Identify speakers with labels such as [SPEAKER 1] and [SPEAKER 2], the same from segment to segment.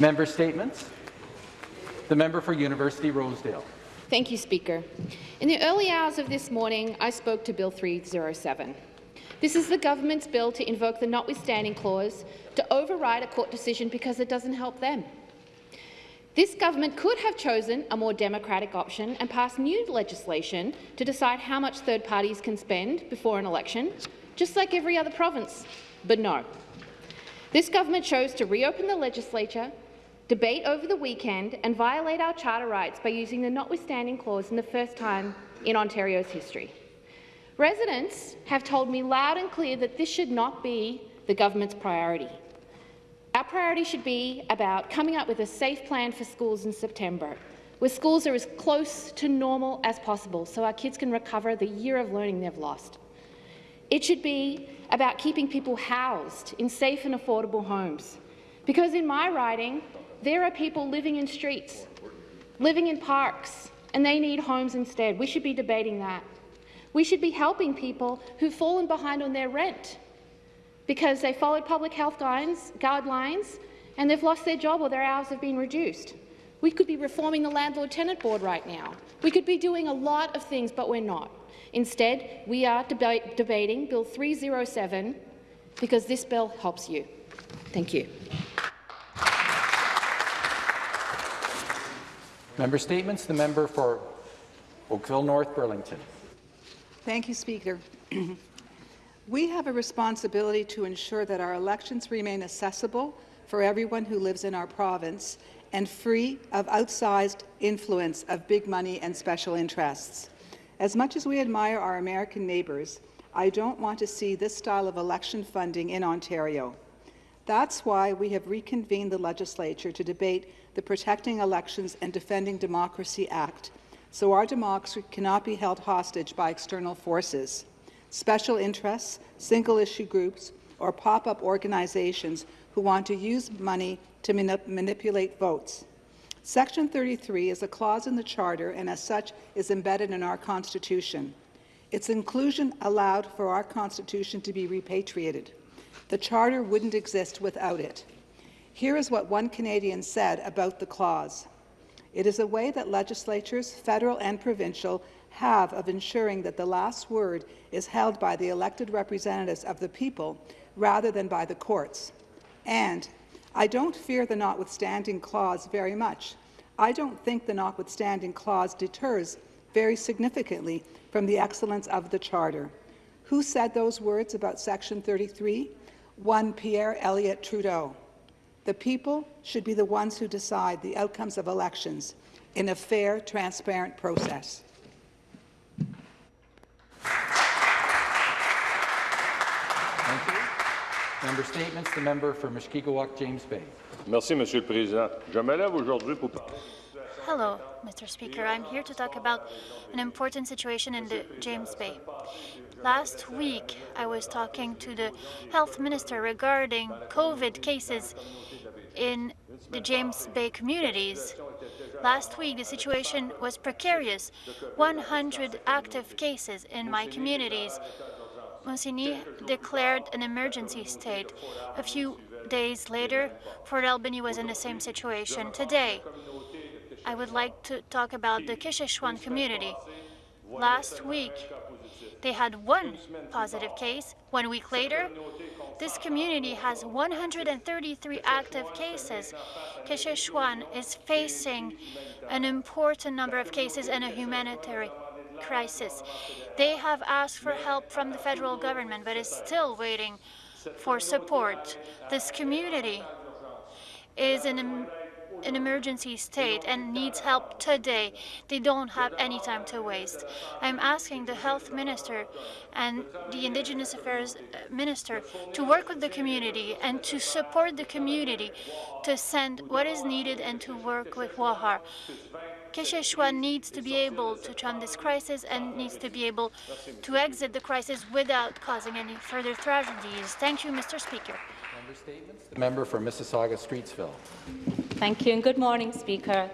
[SPEAKER 1] Member statements. The member for University Rosedale.
[SPEAKER 2] Thank you, Speaker. In the early hours of this morning, I spoke to Bill 307. This is the government's bill to invoke the notwithstanding clause to override a court decision because it doesn't help them. This government could have chosen a more democratic option and passed new legislation to decide how much third parties can spend before an election, just like every other province. But no. This government chose to reopen the legislature, debate over the weekend and violate our charter rights by using the notwithstanding clause in the first time in Ontario's history. Residents have told me loud and clear that this should not be the government's priority. Our priority should be about coming up with a safe plan for schools in September, where schools are as close to normal as possible so our kids can recover the year of learning they've lost. It should be about keeping people housed in safe and affordable homes. Because in my riding, there are people living in streets, living in parks, and they need homes instead. We should be debating that. We should be helping people who've fallen behind on their rent because they followed public health guidelines, and they've lost their job or their hours have been reduced. We could be reforming the Landlord-Tenant Board right now. We could be doing a lot of things, but we're not. Instead, we are deba debating Bill 307 because this bill helps you. Thank you.
[SPEAKER 1] Member statements. The member for Oakville North Burlington.
[SPEAKER 3] Thank you, Speaker. We have a responsibility to ensure that our elections remain accessible for everyone who lives in our province and free of outsized influence of big money and special interests. As much as we admire our American neighbours, I don't want to see this style of election funding in Ontario. That's why we have reconvened the legislature to debate the Protecting Elections and Defending Democracy Act, so our democracy cannot be held hostage by external forces special interests, single-issue groups, or pop-up organizations who want to use money to manip manipulate votes. Section 33 is a clause in the Charter and as such is embedded in our Constitution. Its inclusion allowed for our Constitution to be repatriated. The Charter wouldn't exist without it. Here is what one Canadian said about the clause. It is a way that legislatures, federal and provincial, have of ensuring that the last word is held by the elected representatives of the people rather than by the courts. And I don't fear the notwithstanding clause very much. I don't think the notwithstanding clause deters very significantly from the excellence of the Charter. Who said those words about Section 33? One Pierre Elliott Trudeau. The people should be the ones who decide the outcomes of elections in a fair, transparent process. Thank you.
[SPEAKER 1] Member statements. The member for Mushkegowuk, James Bay.
[SPEAKER 4] Merci, Monsieur le Président. Je me lève aujourd'hui pour
[SPEAKER 5] Hello, Mr. Speaker. I'm here to talk about an important situation in the James Bay. Last week, I was talking to the health minister regarding COVID cases in the James Bay communities. Last week, the situation was precarious. 100 active cases in my communities. Montsigny declared an emergency state. A few days later, Fort Albany was in the same situation. Today, I would like to talk about the Kashechewan community. Last week, they had one positive case. One week later, this community has 133 active cases. Kashechewan is facing an important number of cases and a humanitarian crisis. They have asked for help from the federal government, but is still waiting for support. This community is in an emergency state and needs help today. They don't have any time to waste. I'm asking the health minister and the Indigenous Affairs uh, minister to work with the community and to support the community to send what is needed and to work with WAHA. Kashechewan needs to be able to turn this crisis and needs to be able to exit the crisis without causing any further tragedies. Thank you, Mr. Speaker.
[SPEAKER 1] Member statements. The member for Mississauga Streetsville.
[SPEAKER 6] Thank you and good morning, Speaker.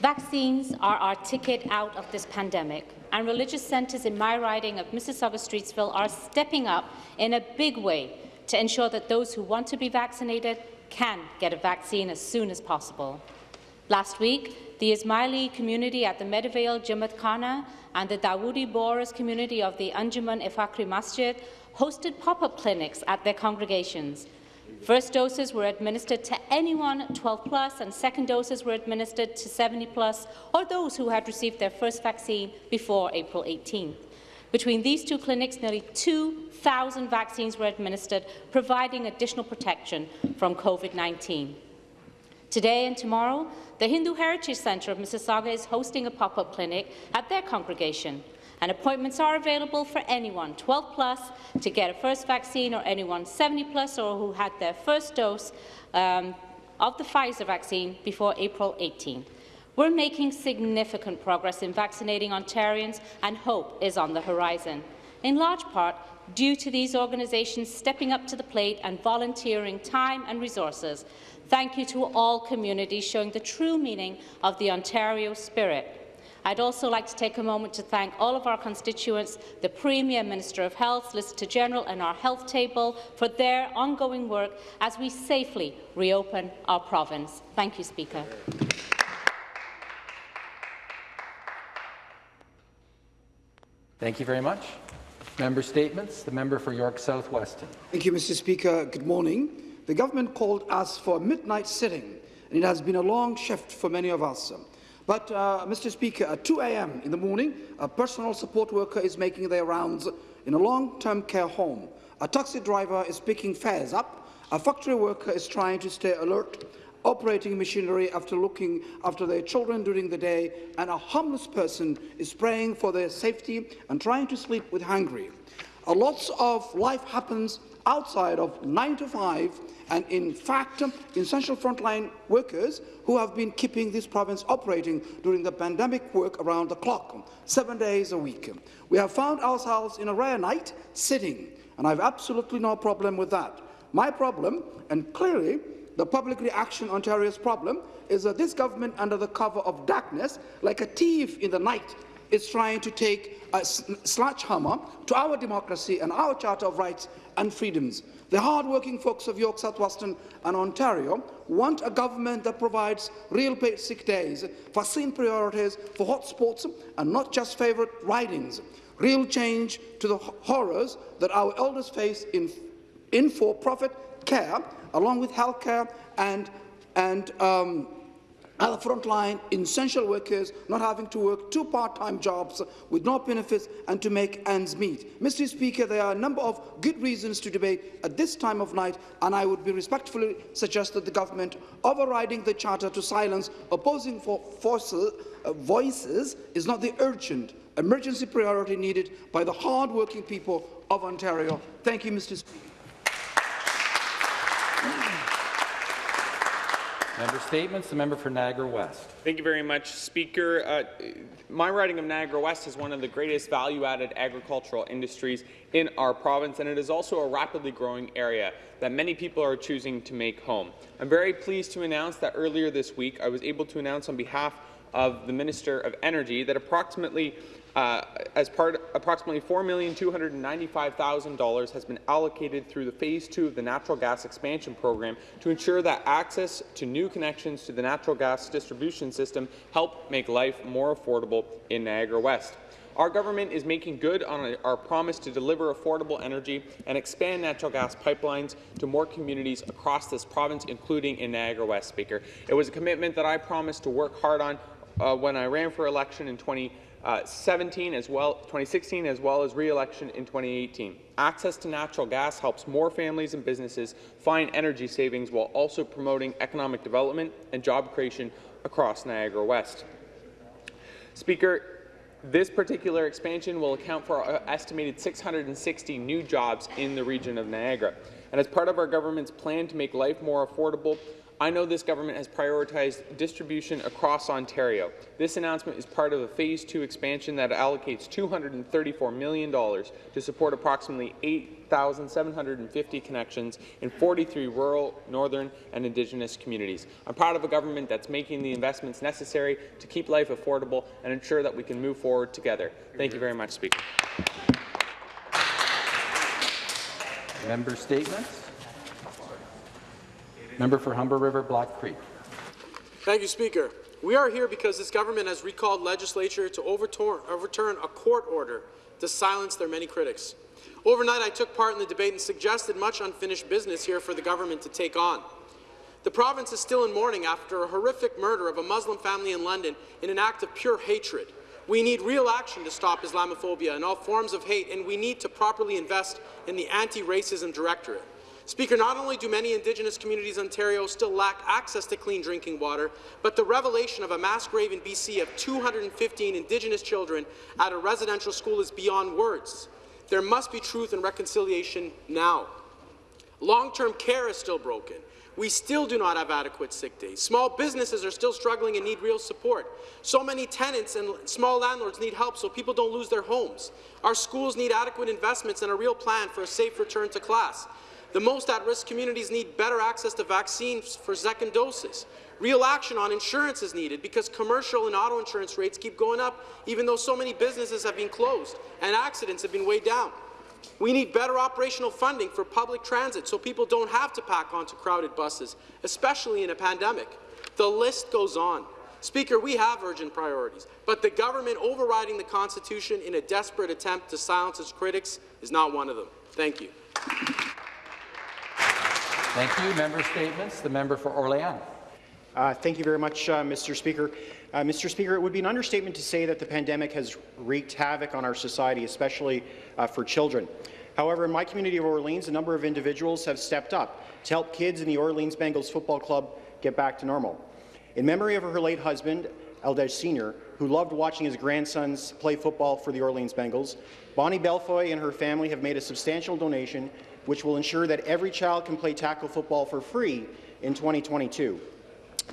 [SPEAKER 6] Vaccines are our ticket out of this pandemic, and religious centres in my riding of Mississauga Streetsville are stepping up in a big way to ensure that those who want to be vaccinated can get a vaccine as soon as possible. Last week, the Ismaili community at the Meadowvale Jamaat Khana and the Dawoodi Bohras community of the Anjuman-e-Fakhri Masjid hosted pop-up clinics at their congregations. First doses were administered to anyone 12 plus, and second doses were administered to 70 plus, or those who had received their first vaccine before April 18th. Between these two clinics, nearly 2,000 vaccines were administered, providing additional protection from COVID-19. Today and tomorrow, the Hindu Heritage Centre of Mississauga is hosting a pop-up clinic at their congregation and appointments are available for anyone 12 plus to get a first vaccine or anyone 70 plus or who had their first dose um, of the Pfizer vaccine before April 18. We're making significant progress in vaccinating Ontarians and hope is on the horizon, in large part due to these organizations stepping up to the plate and volunteering time and resources. Thank you to all communities showing the true meaning of the Ontario spirit. I'd also like to take a moment to thank all of our constituents, the Premier, Minister of Health, Solicitor General and our health table for their ongoing work as we safely reopen our province. Thank you, Speaker.
[SPEAKER 1] Thank you very much. Member statements. The member for York South Weston.
[SPEAKER 7] Thank you, Mr. Speaker. Good morning. The government called us for a midnight sitting, and it has been a long shift for many of us. But, uh, Mr. Speaker, at 2 a.m. in the morning, a personal support worker is making their rounds in a long-term care home. A taxi driver is picking fares up. A factory worker is trying to stay alert, operating machinery after looking after their children during the day, and a homeless person is praying for their safety and trying to sleep with hungry. A lots of life happens outside of 9 to 5 and in fact um, essential frontline workers who have been keeping this province operating during the pandemic work around the clock, um, seven days a week. Um, we have found ourselves in a rare night sitting, and I have absolutely no problem with that. My problem, and clearly the public reaction Ontario's problem, is that this government, under the cover of darkness, like a thief in the night, is trying to take a sledgehammer to our democracy and our Charter of Rights and Freedoms. The hard-working folks of York South-Weston and Ontario want a government that provides real paid sick days, vaccine priorities for hotspots and not just favourite ridings, real change to the horrors that our elders face in, in for-profit care, along with healthcare and, and um, other frontline essential workers not having to work two part-time jobs with no benefits and to make ends meet. Mr. Speaker, there are a number of good reasons to debate at this time of night, and I would be respectfully suggest that the government overriding the charter to silence opposing forces, uh, voices is not the urgent emergency priority needed by the hard-working people of Ontario. Thank you, Mr. Speaker.
[SPEAKER 1] Member Statements. The member for Niagara West.
[SPEAKER 8] Thank you very much, Speaker. Uh, my riding of Niagara West is one of the greatest value-added agricultural industries in our province, and it is also a rapidly growing area that many people are choosing to make home. I'm very pleased to announce that earlier this week I was able to announce on behalf of the Minister of Energy that approximately uh, as part, approximately $4,295,000 has been allocated through the Phase 2 of the Natural Gas Expansion Program to ensure that access to new connections to the natural gas distribution system help make life more affordable in Niagara West. Our government is making good on our promise to deliver affordable energy and expand natural gas pipelines to more communities across this province, including in Niagara West, Speaker. It was a commitment that I promised to work hard on uh, when I ran for election in 20 uh, 17 as well, 2016 as well as re-election in 2018. Access to natural gas helps more families and businesses find energy savings while also promoting economic development and job creation across Niagara West. Speaker, this particular expansion will account for an estimated 660 new jobs in the region of Niagara. And as part of our government's plan to make life more affordable, I know this government has prioritized distribution across Ontario. This announcement is part of a Phase 2 expansion that allocates $234 million to support approximately 8,750 connections in 43 rural, northern and Indigenous communities. I'm proud of a government that's making the investments necessary to keep life affordable and ensure that we can move forward together. Thank you very much, Speaker.
[SPEAKER 1] Member statements. Member for Humber River Black Creek.
[SPEAKER 9] Thank you, Speaker. We are here because this government has recalled legislature to overturn, overturn a court order to silence their many critics. Overnight, I took part in the debate and suggested much unfinished business here for the government to take on. The province is still in mourning after a horrific murder of a Muslim family in London in an act of pure hatred. We need real action to stop Islamophobia and all forms of hate, and we need to properly invest in the Anti-Racism Directorate. Speaker, not only do many Indigenous communities in Ontario still lack access to clean drinking water, but the revelation of a mass grave in BC of 215 Indigenous children at a residential school is beyond words. There must be truth and reconciliation now. Long-term care is still broken. We still do not have adequate sick days. Small businesses are still struggling and need real support. So many tenants and small landlords need help so people don't lose their homes. Our schools need adequate investments and a real plan for a safe return to class. The most at-risk communities need better access to vaccines for second doses. Real action on insurance is needed because commercial and auto insurance rates keep going up even though so many businesses have been closed and accidents have been way down. We need better operational funding for public transit so people don't have to pack onto crowded buses, especially in a pandemic. The list goes on. Speaker, we have urgent priorities, but the government overriding the Constitution in a desperate attempt to silence its critics is not one of them. Thank you.
[SPEAKER 1] Thank you. Member statements. The member for Orléans.
[SPEAKER 10] Uh, thank you very much, uh, Mr. Speaker. Uh, Mr. Speaker, it would be an understatement to say that the pandemic has wreaked havoc on our society, especially uh, for children. However, in my community of Orleans, a number of individuals have stepped up to help kids in the Orleans Bengals Football Club get back to normal. In memory of her late husband, Eldej Sr., who loved watching his grandsons play football for the Orleans Bengals, Bonnie Belfoy and her family have made a substantial donation which will ensure that every child can play tackle football for free in 2022.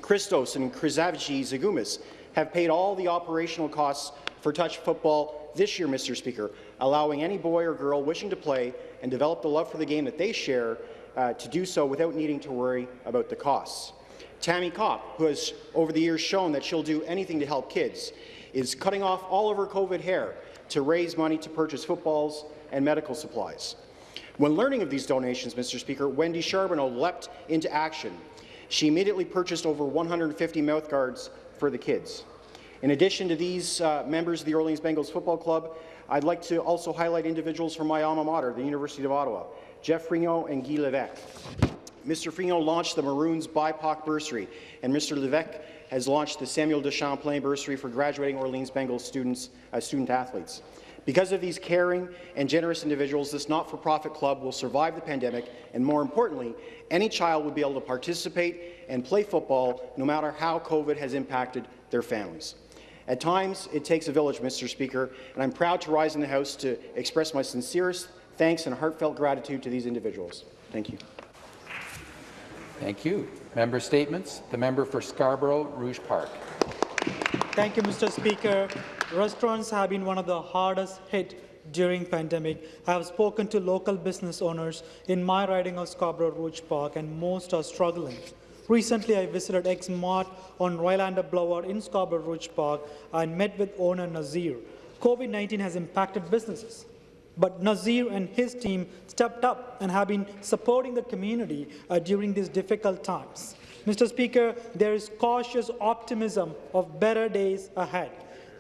[SPEAKER 10] Christos and Krizavici Zagumis have paid all the operational costs for touch football this year, Mr. Speaker, allowing any boy or girl wishing to play and develop the love for the game that they share uh, to do so without needing to worry about the costs. Tammy Kopp, who has over the years shown that she'll do anything to help kids, is cutting off all of her COVID hair to raise money to purchase footballs and medical supplies. When learning of these donations, Mr. Speaker, Wendy Charbonneau leapt into action. She immediately purchased over 150 mouthguards for the kids. In addition to these uh, members of the Orleans Bengals Football Club, I'd like to also highlight individuals from my alma mater, the University of Ottawa, Jeff Frignon and Guy Levesque. Mr. Frignon launched the Maroons BIPOC Bursary, and Mr. Levesque has launched the Samuel de Champlain Bursary for graduating Orleans Bengals students, uh, student athletes. Because of these caring and generous individuals, this not-for-profit club will survive the pandemic, and more importantly, any child will be able to participate and play football no matter how COVID has impacted their families. At times, it takes a village, Mr. Speaker, and I'm proud to rise in the House to express my sincerest thanks and heartfelt gratitude to these individuals. Thank you.
[SPEAKER 1] Thank you. Member statements. The member for Scarborough Rouge Park.
[SPEAKER 11] Thank you, Mr. Speaker. Restaurants have been one of the hardest hit during pandemic. I have spoken to local business owners in my riding of Scarborough Rouge Park, and most are struggling. Recently, I visited X Mart on Rylander Boulevard in Scarborough Rouge Park and met with owner Nazir. COVID-19 has impacted businesses, but Nazir and his team stepped up and have been supporting the community uh, during these difficult times. Mr. Speaker, there is cautious optimism of better days ahead.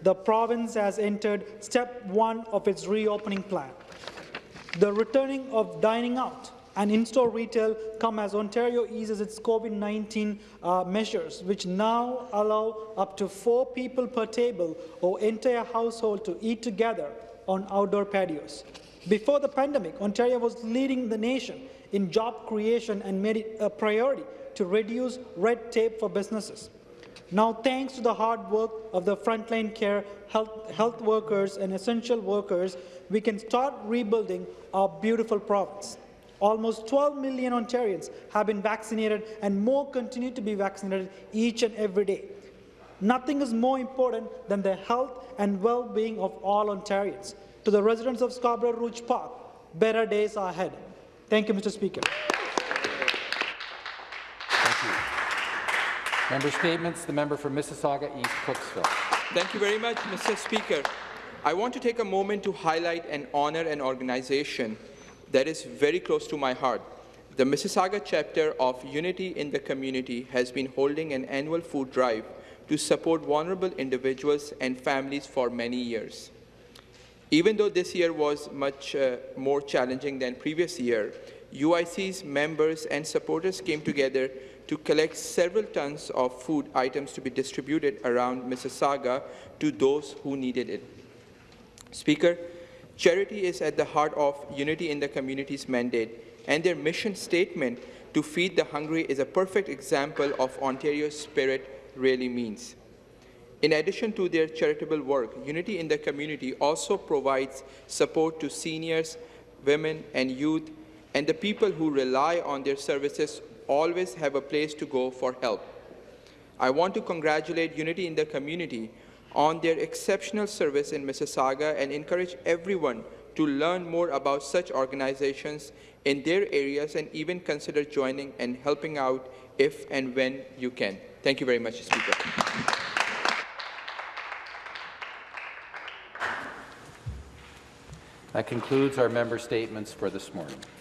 [SPEAKER 11] The province has entered step one of its reopening plan. The returning of dining out and in-store retail come as Ontario eases its COVID-19 uh, measures, which now allow up to four people per table or entire household to eat together on outdoor patios. Before the pandemic, Ontario was leading the nation in job creation and made it a priority to reduce red tape for businesses. Now, thanks to the hard work of the frontline care health, health workers and essential workers, we can start rebuilding our beautiful province. Almost 12 million Ontarians have been vaccinated and more continue to be vaccinated each and every day. Nothing is more important than the health and well-being of all Ontarians. To the residents of Scarborough Rouge Park, better days are ahead. Thank you, Mr. Speaker.
[SPEAKER 1] Member statements. The member for Mississauga East Cooksville.
[SPEAKER 12] Thank you very much, Mr. Speaker. I want to take a moment to highlight and honour an organization that is very close to my heart, the Mississauga chapter of Unity in the Community has been holding an annual food drive to support vulnerable individuals and families for many years. Even though this year was much uh, more challenging than previous year, UIC's members and supporters came together to collect several tons of food items to be distributed around Mississauga to those who needed it. Speaker, charity is at the heart of Unity in the Community's mandate, and their mission statement to feed the hungry is a perfect example of Ontario's spirit really means. In addition to their charitable work, Unity in the Community also provides support to seniors, women, and youth, and the people who rely on their services always have a place to go for help. I want to congratulate Unity in the Community on their exceptional service in Mississauga and encourage everyone to learn more about such organizations in their areas and even consider joining and helping out if and when you can. Thank you very much, Speaker.
[SPEAKER 1] That concludes our member statements for this morning.